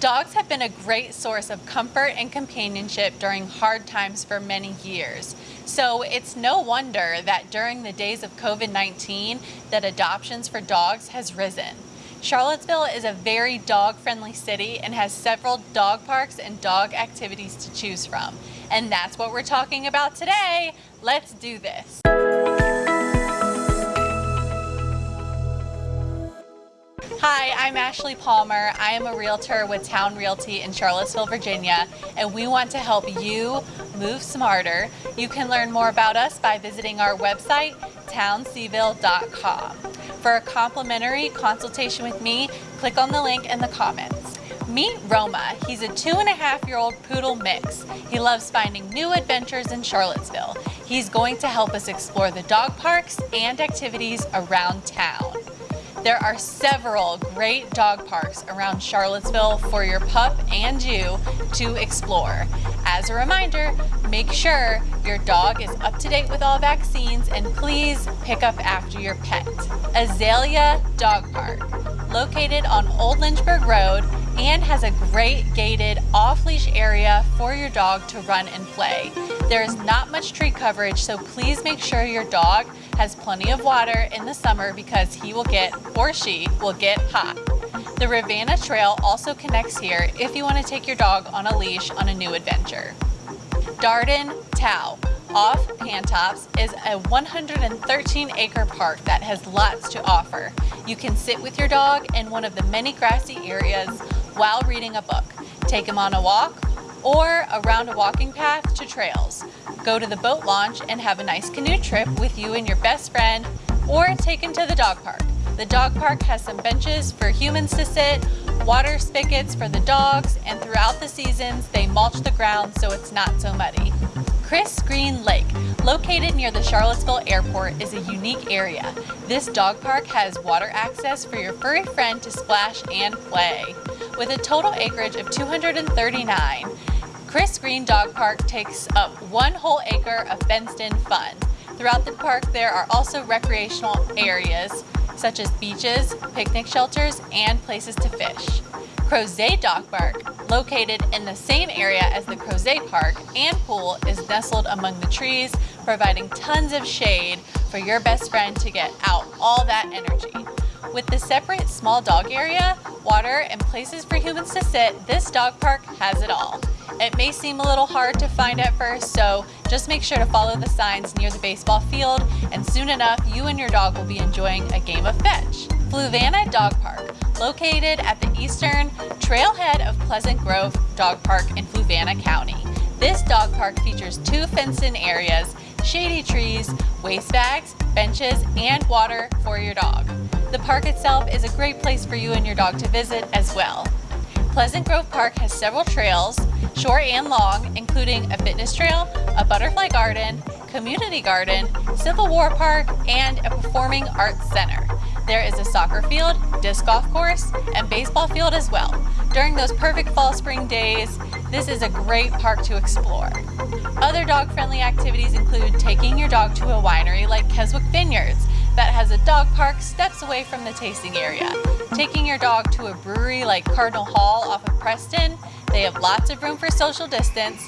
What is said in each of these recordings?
Dogs have been a great source of comfort and companionship during hard times for many years. So it's no wonder that during the days of COVID-19 that adoptions for dogs has risen. Charlottesville is a very dog-friendly city and has several dog parks and dog activities to choose from. And that's what we're talking about today. Let's do this. Hi, I'm Ashley Palmer. I am a realtor with Town Realty in Charlottesville, Virginia, and we want to help you move smarter. You can learn more about us by visiting our website, townseville.com. For a complimentary consultation with me, click on the link in the comments. Meet Roma. He's a two and a half year old poodle mix. He loves finding new adventures in Charlottesville. He's going to help us explore the dog parks and activities around town. There are several great dog parks around Charlottesville for your pup and you to explore. As a reminder, make sure your dog is up to date with all vaccines and please pick up after your pet. Azalea Dog Park, located on Old Lynchburg Road and has a great gated off-leash area for your dog to run and play. There is not much tree coverage, so please make sure your dog has plenty of water in the summer because he will get, or she, will get hot. The Rivanna Trail also connects here if you want to take your dog on a leash on a new adventure. Darden Towe off Pantops is a 113 acre park that has lots to offer. You can sit with your dog in one of the many grassy areas while reading a book. Take him on a walk or around a walking path to trails. Go to the boat launch and have a nice canoe trip with you and your best friend or take him to the dog park. The dog park has some benches for humans to sit, water spigots for the dogs, and throughout the seasons they mulch the ground so it's not so muddy. Chris Greene Lake, located near the Charlottesville Airport, is a unique area. This dog park has water access for your furry friend to splash and play. With a total acreage of 239, Chris Greene Dog Park takes up one whole acre of fenced-in fun. Throughout the park, there are also recreational areas such as beaches, picnic shelters, and places to fish. Crozet Dog Park, located in the same area as the Crozet Park and pool, is nestled among the trees, providing tons of shade for your best friend to get out all that energy. With the separate small dog area, water, and places for humans to sit, this dog park has it all. It may seem a little hard to find at first, so just make sure to follow the signs near the baseball field, and soon enough, you and your dog will be enjoying a game of fetch. Fluvanna Dog Park, located at the eastern trailhead of Pleasant Grove Dog Park in Fluvanna County. This dog park features two fenced-in areas, shady trees, waste bags, benches, and water for your dog. The park itself is a great place for you and your dog to visit as well. Pleasant Grove Park has several trails, short and long, including a fitness trail, a butterfly garden, community garden, Civil War Park, and a performing arts center. There is a soccer field, disc golf course, and baseball field as well. During those perfect fall spring days, this is a great park to explore. Other dog-friendly activities include taking your dog to a winery like Keswick Vineyards, that has a dog park steps away from the tasting area. Taking your dog to a brewery like Kardinal Hall off of Preston, they have lots of room for social distance,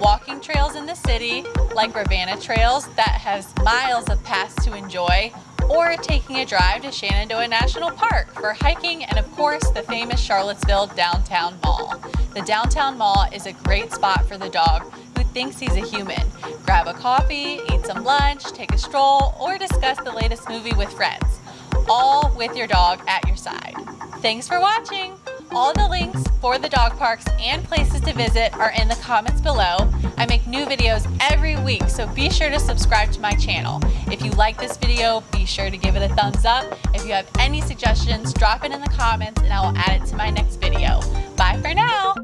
walking trails in the city like Rivanna Trails that has miles of paths to enjoy, or taking a drive to Shenandoah National Park for hiking and of course the famous Charlottesville Downtown Mall. The Downtown Mall is a great spot for the dog who thinks he's a human. Grab a coffee, eat some lunch, take a stroll, or discuss the latest movie with friends, all with your dog at your side. Thanks for watching! All the links for the dog parks and places to visit are in the comments below. I make new videos every week, so be sure to subscribe to my channel. If you like this video, be sure to give it a thumbs up. If you have any suggestions, drop it in the comments and I will add it to my next video. Bye for now!